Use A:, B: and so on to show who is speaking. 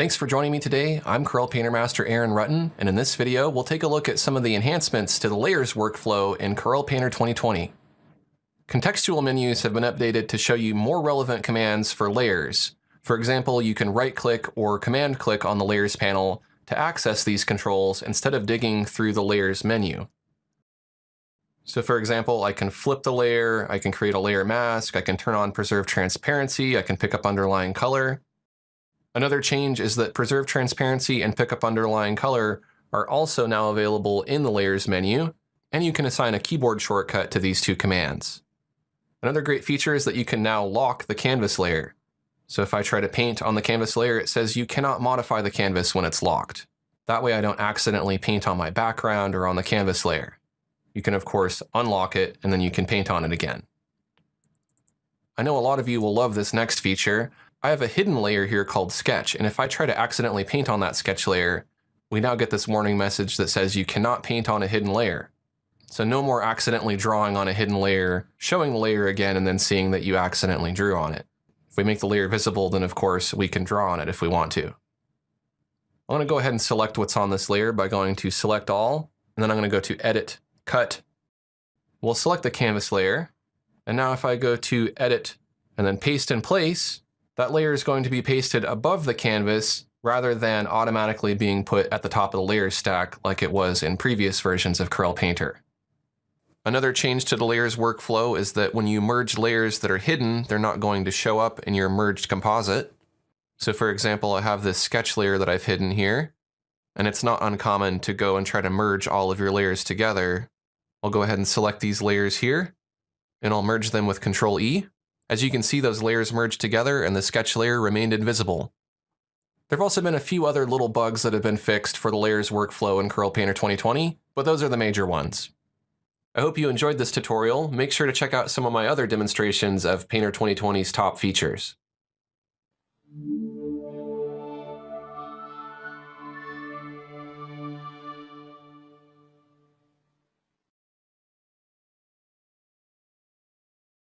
A: Thanks for joining me today. I'm Corel Painter Master Aaron Rutten, and in this video, we'll take a look at some of the enhancements to the layers workflow in Corel Painter 2020. Contextual menus have been updated to show you more relevant commands for layers. For example, you can right-click or command-click on the Layers panel to access these controls instead of digging through the Layers menu. So for example, I can flip the layer, I can create a layer mask, I can turn on Preserve Transparency, I can pick up underlying color. Another change is that Preserve Transparency and Pick up Underlying Color are also now available in the Layers menu, and you can assign a keyboard shortcut to these two commands. Another great feature is that you can now lock the canvas layer. So if I try to paint on the canvas layer, it says you cannot modify the canvas when it's locked. That way I don't accidentally paint on my background or on the canvas layer. You can of course unlock it and then you can paint on it again. I know a lot of you will love this next feature. I have a hidden layer here called Sketch, and if I try to accidentally paint on that sketch layer, we now get this warning message that says you cannot paint on a hidden layer. So no more accidentally drawing on a hidden layer, showing the layer again, and then seeing that you accidentally drew on it. If we make the layer visible, then of course we can draw on it if we want to. I'm going to go ahead and select what's on this layer by going to Select All, and then I'm going to go to Edit, Cut. We'll select the canvas layer, and now if I go to Edit and then Paste in Place, that layer is going to be pasted above the canvas rather than automatically being put at the top of the layers stack like it was in previous versions of Corel Painter. Another change to the layers workflow is that when you merge layers that are hidden, they're not going to show up in your merged composite. So for example, I have this sketch layer that I've hidden here, and it's not uncommon to go and try to merge all of your layers together. I'll go ahead and select these layers here, and I'll merge them with Control E. As you can see, those layers merged together and the sketch layer remained invisible. There have also been a few other little bugs that have been fixed for the layers workflow in Corel Painter 2020, but those are the major ones. I hope you enjoyed this tutorial. Make sure to check out some of my other demonstrations of Painter 2020's top features.